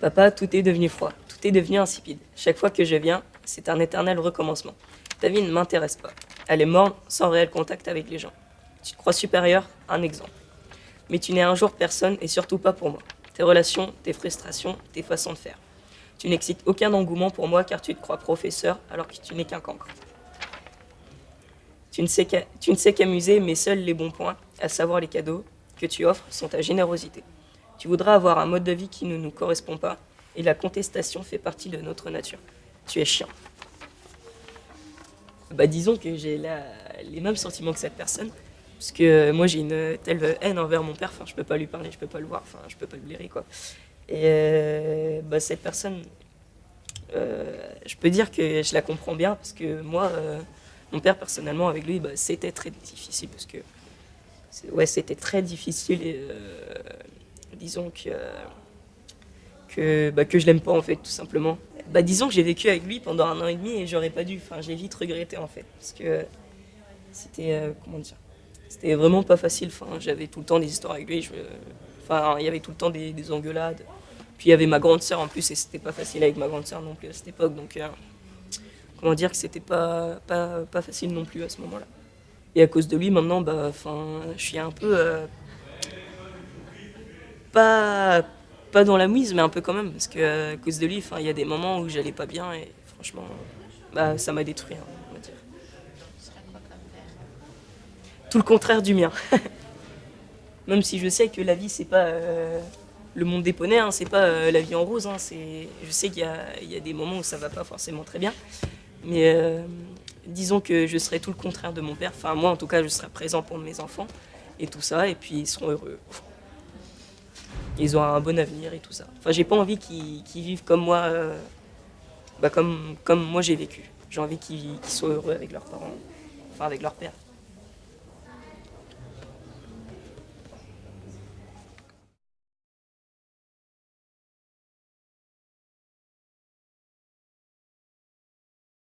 Papa, tout est devenu froid, tout est devenu insipide. Chaque fois que je viens, c'est un éternel recommencement. Ta vie ne m'intéresse pas. Elle est morte sans réel contact avec les gens. Tu te crois supérieur? Un exemple. Mais tu n'es un jour personne et surtout pas pour moi. Tes relations, tes frustrations, tes façons de faire. Tu n'excites aucun engouement pour moi car tu te crois professeur alors que tu n'es qu'un cancre. Tu ne sais qu'amuser, mais seuls les bons points, à savoir les cadeaux que tu offres, sont ta générosité. Tu voudras avoir un mode de vie qui ne nous correspond pas, et la contestation fait partie de notre nature. Tu es chiant. Bah disons que j'ai les mêmes sentiments que cette personne, parce que moi j'ai une telle haine envers mon père, enfin je peux pas lui parler, je peux pas le voir, enfin je peux pas le blairer quoi. Et euh, bah, cette personne, euh, je peux dire que je la comprends bien, parce que moi, euh, mon père personnellement avec lui, bah, c'était très difficile, parce que ouais, c'était très difficile disons que, que, bah, que je l'aime pas en fait, tout simplement. Bah, disons que j'ai vécu avec lui pendant un an et demi et j'aurais pas dû, enfin j'ai vite regretté en fait, parce que c'était, euh, comment dire, c'était vraiment pas facile, enfin j'avais tout le temps des histoires avec lui, enfin il y avait tout le temps des, engueulades, puis il y avait ma grande sœur en plus et c'était pas facile avec ma grande sœur non plus à cette époque, donc euh, comment dire que c'était pas, pas, pas facile non plus à ce moment-là. Et à cause de lui maintenant, bah, je suis un peu euh, pas, dans la mise, mais un peu quand même, parce que à cause de lui, il y a des moments où j'allais pas bien et franchement, bah, ça m'a détruit, hein. Tout le contraire du mien. même si je sais que la vie, c'est pas euh, le monde des poneys, hein, c'est pas euh, la vie en rose. Hein, je sais qu'il y, y a, des moments où ça va pas forcément très bien, mais euh, disons que je serai tout le contraire de mon père. Enfin, moi, en tout cas, je serai présent pour mes enfants et tout ça, et puis ils seront heureux ils ont un bon avenir et tout ça. Enfin, j'ai pas envie qu'ils vivent comme moi, euh, bah comme, comme moi j'ai vécu. J'ai envie qu'ils soient heureux avec leurs parents, enfin avec leur père.